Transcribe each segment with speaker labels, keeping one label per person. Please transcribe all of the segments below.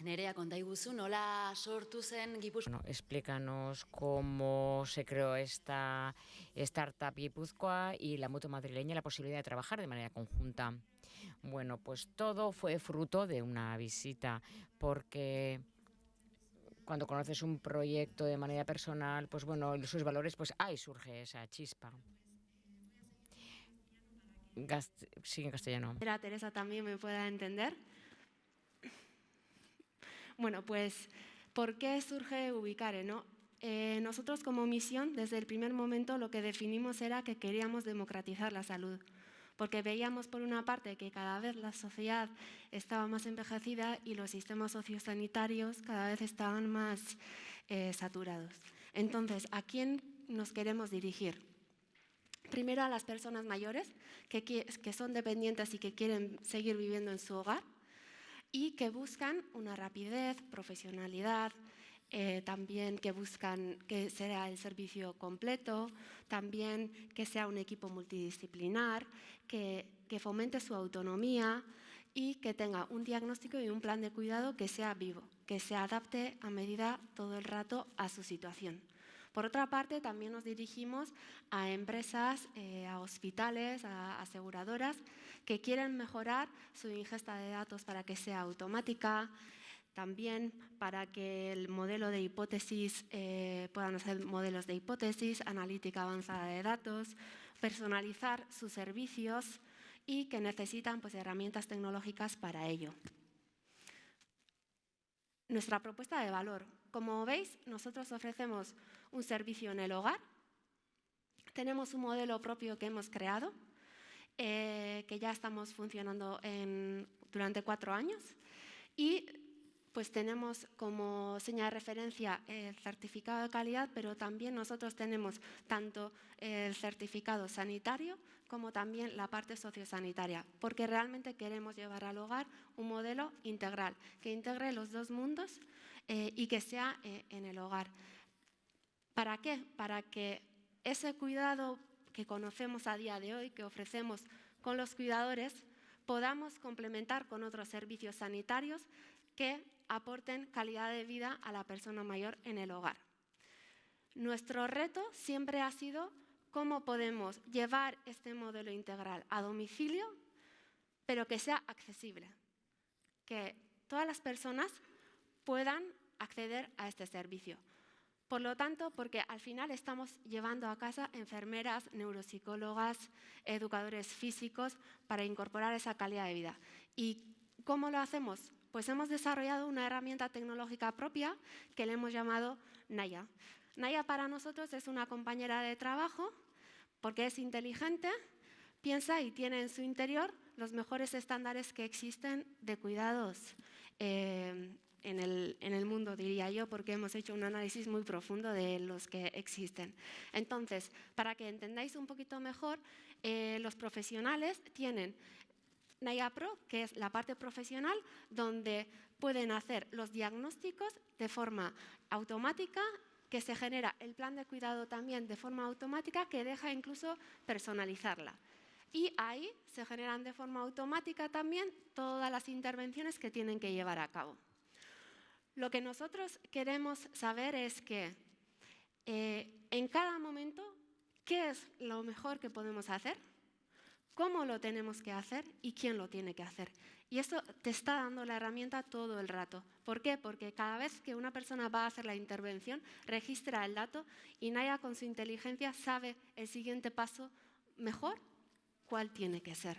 Speaker 1: Nerea, konta iguzu, nola sortu zen Gipuzkoa?
Speaker 2: Bueno, explícanos cómo se creó esta startup Guipúzcoa y la moto madrileña, la posibilidad de trabajar de manera conjunta. Bueno, pues todo fue fruto de una visita, porque cuando conoces un proyecto de manera personal, pues bueno, sus valores, pues ahí surge esa chispa. Gast sí, en castellano.
Speaker 3: Teresa también me pueda entender. Bueno, pues, ¿por qué surge Ubicare? No? Eh, nosotros como misión, desde el primer momento, lo que definimos era que queríamos democratizar la salud porque veíamos por una parte que cada vez la sociedad estaba más envejecida y los sistemas sociosanitarios cada vez estaban más eh, saturados. Entonces, ¿a quién nos queremos dirigir? Primero a las personas mayores que, que son dependientes y que quieren seguir viviendo en su hogar y que buscan una rapidez, profesionalidad, eh, también que buscan que sea el servicio completo, también que sea un equipo multidisciplinar, que, que fomente su autonomía y que tenga un diagnóstico y un plan de cuidado que sea vivo, que se adapte a medida todo el rato a su situación. Por otra parte, también nos dirigimos a empresas, eh, a hospitales, a aseguradoras que quieren mejorar su ingesta de datos para que sea automática, también para que el modelo de hipótesis eh, puedan hacer modelos de hipótesis, analítica avanzada de datos, personalizar sus servicios y que necesitan pues, herramientas tecnológicas para ello. Nuestra propuesta de valor. Como veis, nosotros ofrecemos un servicio en el hogar. Tenemos un modelo propio que hemos creado, eh, que ya estamos funcionando durante cuatro años. Y pues tenemos como señal de referencia el certificado de calidad, pero también nosotros tenemos tanto el certificado sanitario como también la parte sociosanitaria, porque realmente queremos llevar al hogar un modelo integral, que integre los dos mundos eh, y que sea eh, en el hogar. ¿Para qué? Para que ese cuidado que conocemos a día de hoy, que ofrecemos con los cuidadores, podamos complementar con otros servicios sanitarios que aporten calidad de vida a la persona mayor en el hogar. Nuestro reto siempre ha sido cómo podemos llevar este modelo integral a domicilio, pero que sea accesible, que todas las personas puedan acceder a este servicio. Por lo tanto, porque al final estamos llevando a casa enfermeras, neuropsicólogas, educadores físicos para incorporar esa calidad de vida. ¿Y cómo lo hacemos? Pues hemos desarrollado una herramienta tecnológica propia que le hemos llamado Naya. Naya para nosotros es una compañera de trabajo porque es inteligente, piensa y tiene en su interior los mejores estándares que existen de cuidados eh, en, el, mundo, diría yo, porque hemos hecho un análisis muy profundo de los que existen. Entonces, para que entendáis un poquito mejor, eh, los profesionales tienen Naya Pro, que es la parte profesional, donde pueden hacer los diagnósticos de forma automática, que se genera el plan de cuidado también de forma automática, que deja incluso personalizarla. Y ahí se generan de forma automática también todas las intervenciones que tienen que llevar a cabo. Lo que nosotros queremos saber es que eh, en cada momento, ¿qué es lo mejor que podemos hacer? Cómo lo tenemos que hacer y quién lo tiene que hacer. Y eso te está dando la herramienta todo el rato. ¿Por qué? Porque cada vez que una persona va a hacer la intervención, registra el dato y Naya con su inteligencia sabe el siguiente paso mejor cuál tiene que ser.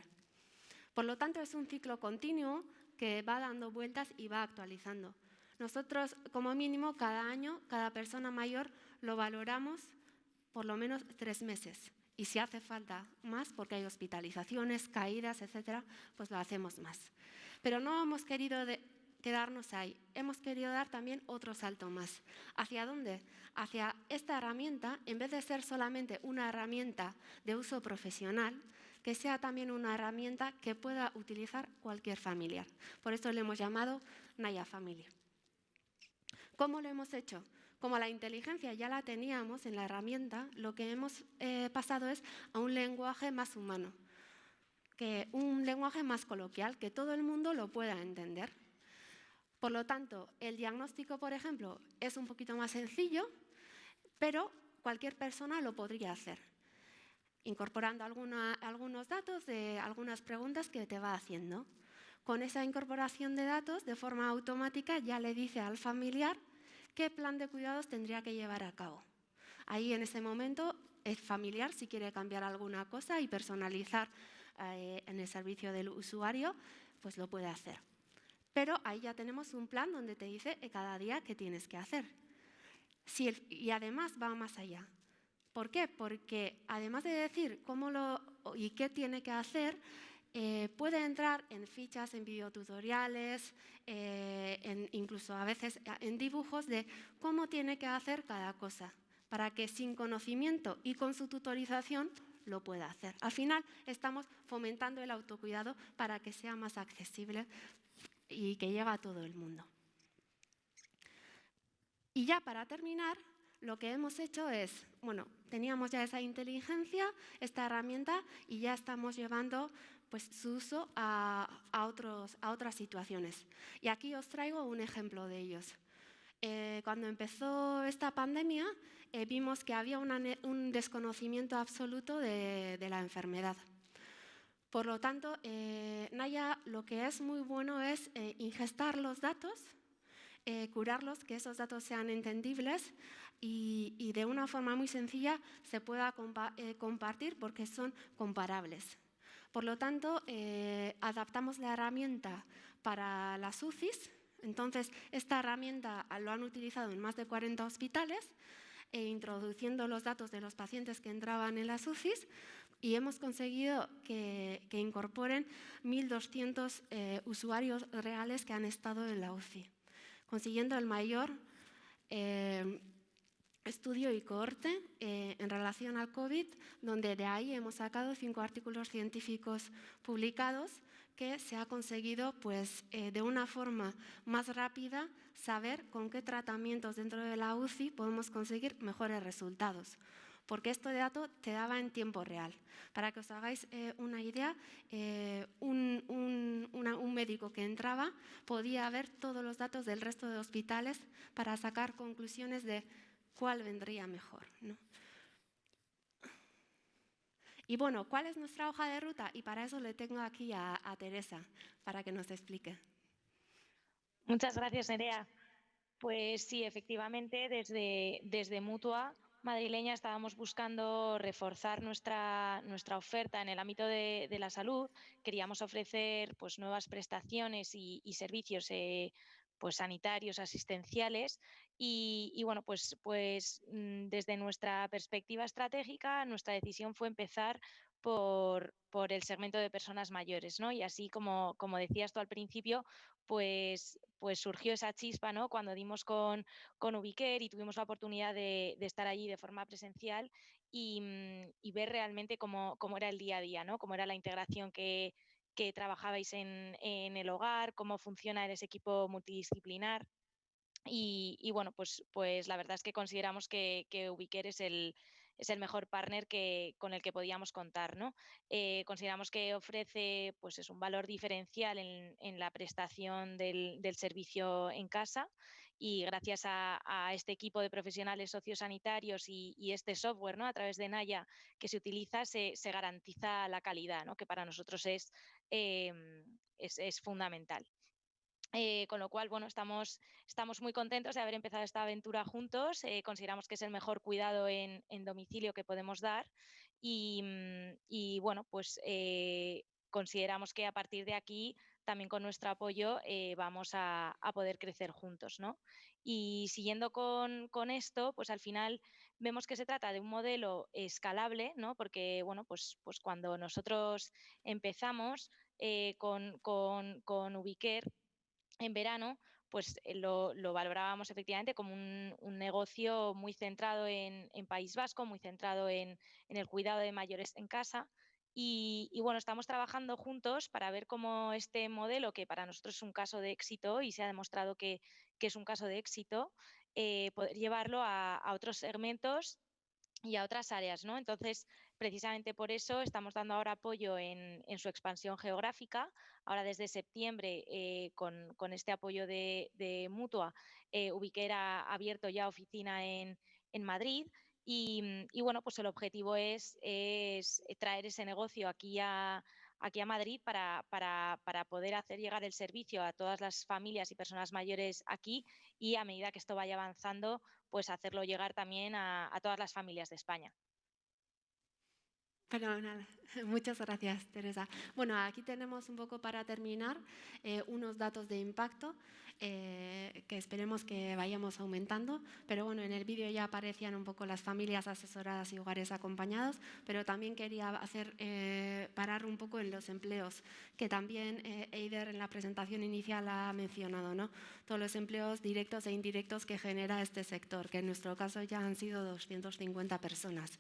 Speaker 3: Por lo tanto, es un ciclo continuo que va dando vueltas y va actualizando. Nosotros, como mínimo, cada año, cada persona mayor lo valoramos por lo menos tres meses y si hace falta más, porque hay hospitalizaciones, caídas, etcétera, pues lo hacemos más. Pero no hemos querido quedarnos ahí, hemos querido dar también otro salto más. ¿Hacia dónde? Hacia esta herramienta, en vez de ser solamente una herramienta de uso profesional, que sea también una herramienta que pueda utilizar cualquier familiar. Por eso le hemos llamado Naya Family. ¿Cómo lo hemos hecho? Como la inteligencia ya la teníamos en la herramienta, lo que hemos eh, pasado es a un lenguaje más humano, que un lenguaje más coloquial, que todo el mundo lo pueda entender. Por lo tanto, el diagnóstico, por ejemplo, es un poquito más sencillo, pero cualquier persona lo podría hacer, incorporando algunos datos de algunas preguntas que te va haciendo. Con esa incorporación de datos, de forma automática, ya le dice al familiar qué plan de cuidados tendría que llevar a cabo. Ahí en ese momento es familiar si quiere cambiar alguna cosa y personalizar eh, en el servicio del usuario, pues lo puede hacer. Pero ahí ya tenemos un plan donde te dice cada día qué tienes que hacer. y además va más allá. ¿Por qué? Porque además de decir cómo lo y qué tiene que hacer, eh, puede entrar en fichas, en videotutoriales, eh, incluso a veces en dibujos de cómo tiene que hacer cada cosa, para que sin conocimiento y con su tutorización lo pueda hacer. Al final estamos fomentando el autocuidado para que sea más accesible y que llegue a todo el mundo. Y ya para terminar, lo que hemos hecho es, bueno, teníamos ya esa inteligencia, esta herramienta, y ya estamos llevando pues, su uso a, otros, a otras situaciones. Y aquí os traigo un ejemplo de ellos. Eh, cuando empezó esta pandemia, eh, vimos que había un desconocimiento absoluto de, la enfermedad. Por lo tanto, eh, Naya lo que es muy bueno es ingestar los datos, curarlos, que esos datos sean entendibles y, de una forma muy sencilla se pueda compartir porque son comparables. Por lo tanto, eh, adaptamos la herramienta para las UCIs. Entonces, esta herramienta lo han utilizado en más de 40 hospitales, e introduciendo los datos de los pacientes que entraban en las UCIs y hemos conseguido que, incorporen 1.200 eh, usuarios reales que han estado en la UCI, consiguiendo el mayor eh, estudio y cohorte eh, en relación al COVID, donde de ahí hemos sacado cinco artículos científicos publicados que se ha conseguido pues, eh, de una forma más rápida saber con qué tratamientos dentro de la UCI podemos conseguir mejores resultados. Porque esto de dato te daba en tiempo real. Para que os hagáis eh, una idea, un, un médico que entraba podía ver todos los datos del resto de hospitales para sacar conclusiones de cuál vendría mejor. Y bueno, ¿cuál es nuestra hoja de ruta? Y para eso le tengo aquí a, Teresa, para que nos explique.
Speaker 4: Muchas gracias, Nerea. Pues sí, efectivamente, desde, desde Mutua madrileña estábamos buscando reforzar nuestra, nuestra oferta en el ámbito de, la salud. Queríamos ofrecer pues, nuevas prestaciones y, servicios eh, pues, sanitarios, asistenciales y, bueno, pues, pues mm, desde nuestra perspectiva estratégica, nuestra decisión fue empezar por, el segmento de personas mayores, ¿no? Y así como, como decías tú al principio, pues, pues surgió esa chispa, ¿no? Cuando dimos con, con Ubiquer y tuvimos la oportunidad de, estar allí de forma presencial y, mm, ver realmente cómo, era el día a día, ¿no? Cómo era la integración que, trabajabais en, en el hogar, cómo funciona ese equipo multidisciplinar. Y, bueno, pues, pues la verdad es que consideramos que, que Ubiquer es el, es el mejor partner que, con el que podíamos contar. ¿no? Eh, consideramos que ofrece pues, es un valor diferencial en, la prestación del, servicio en casa y gracias a, este equipo de profesionales sociosanitarios y, y, este software ¿no? a través de Naya que se utiliza, se, garantiza la calidad, ¿no? que para nosotros es, em, es fundamental. Eh, con lo cual, bueno, estamos, estamos muy contentos de haber empezado esta aventura juntos. Eh, consideramos que es el mejor cuidado en, domicilio que podemos dar y, mm, bueno, pues eh, consideramos que a partir de aquí, también con nuestro apoyo, vamos a, poder crecer juntos. ¿no? Y siguiendo con, esto, pues al final vemos que se trata de un modelo escalable, ¿no? porque bueno, pues, pues cuando nosotros empezamos con, con, con en verano, pues eh, lo, valorábamos efectivamente como un, negocio muy centrado en, País Vasco, muy centrado en, el cuidado de mayores en casa. Y, bueno, estamos trabajando juntos para ver cómo este modelo, que para nosotros es un caso de éxito y se ha demostrado que, es un caso de éxito, eh, poder llevarlo a, otros segmentos y a otras áreas, ¿no? Entonces, precisamente por eso estamos dando ahora apoyo en, su expansión geográfica. Ahora desde septiembre, eh, con, este apoyo de, Mutua, eh, Ubiquera ha abierto ya oficina en, Madrid y, bueno, pues el objetivo es, traer ese negocio aquí a, aquí a Madrid para, poder hacer llegar el servicio a todas las familias y personas mayores aquí y a medida que esto vaya avanzando, pues hacerlo llegar también a todas las familias de España.
Speaker 3: Fenomenal. Muchas gracias, Teresa. Bueno, aquí tenemos un poco para terminar eh, unos datos de impacto eh, que esperemos que vayamos aumentando. Pero bueno, en el vídeo ya aparecían un poco las familias asesoradas y hogares acompañados, pero también quería hacer eh, parar un poco en los empleos, que también Eider en la presentación inicial ha mencionado, ¿no? Todos los empleos directos e indirectos que genera este sector, que en nuestro caso ya han sido 250 personas.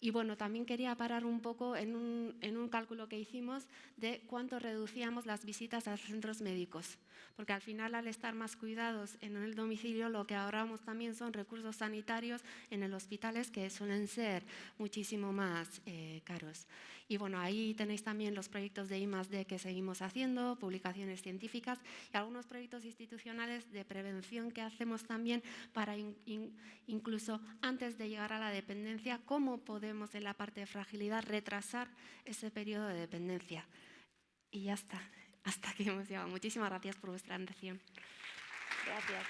Speaker 3: Y bueno, también quería parar un poco en un, en un cálculo que hicimos de cuánto reducíamos las visitas a centros médicos porque al final al estar más cuidados en el domicilio lo que ahorramos también son recursos sanitarios en el hospitales que suelen ser muchísimo más eh, caros. Y bueno, ahí tenéis también los proyectos de I+.D. que seguimos haciendo, publicaciones científicas y algunos proyectos institucionales de prevención que hacemos también para incluso antes de llegar a la dependencia, cómo podemos en la parte de fragilidad retrasar ese periodo de dependencia. Y ya está hasta aquí hemos llegado. Muchísimas gracias por vuestra atención.
Speaker 4: Gracias.